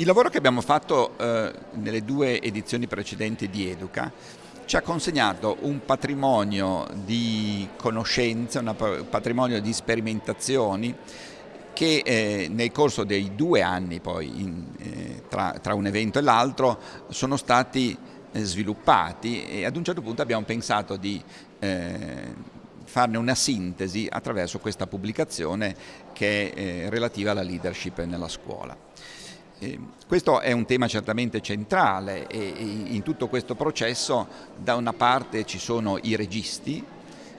il lavoro che abbiamo fatto eh, nelle due edizioni precedenti di Educa ci ha consegnato un patrimonio di conoscenze, un patrimonio di sperimentazioni che eh, nel corso dei due anni poi in, eh, tra, tra, un evento e l'altro sono stati eh, sviluppati e ad un certo punto abbiamo pensato di eh, farne una sintesi attraverso questa pubblicazione che è eh, relativa alla leadership nella scuola. Eh, questo è un tema certamente centrale e in tutto questo processo da una parte ci sono i registi,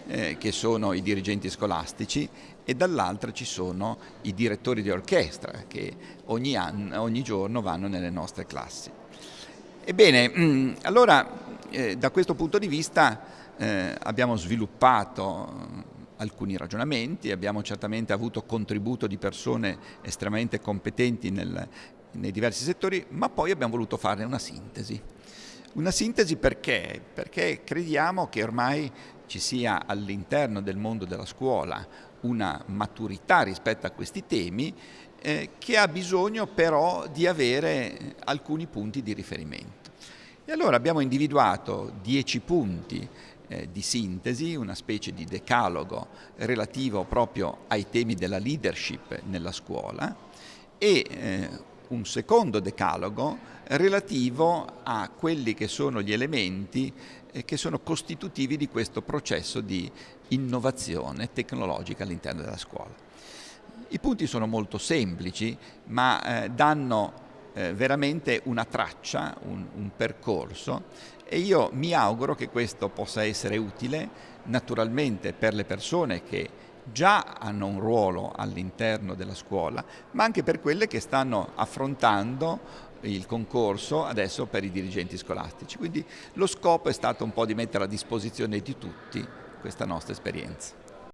eh, che sono i dirigenti scolastici, e dall'altra ci sono i direttori di orchestra che ogni, anno, ogni giorno vanno nelle nostre classi. Ebbene, mm, allora eh, da questo punto di vista eh, abbiamo sviluppato eh, alcuni ragionamenti, abbiamo certamente avuto contributo di persone estremamente competenti nel, nei diversi settori, ma poi abbiamo voluto fare una sintesi. Una sintesi perché? Perché crediamo che ormai ci sia all'interno del mondo della scuola una maturità rispetto a questi temi eh, che ha bisogno però di avere alcuni punti di riferimento. E allora abbiamo individuato dieci punti eh, di sintesi, una specie di decalogo relativo proprio ai temi della leadership nella scuola e eh, un secondo decalogo relativo a quelli che sono gli elementi eh, che sono costitutivi di questo processo di innovazione tecnologica all'interno della scuola. I punti sono molto semplici ma eh, danno eh, veramente una traccia, un, un percorso e io mi auguro che questo possa essere utile naturalmente per le persone che già hanno un ruolo all'interno della scuola, ma anche per quelle che stanno affrontando il concorso adesso per i dirigenti scolastici. Quindi lo scopo è stato un po' di mettere a disposizione di tutti questa nostra esperienza.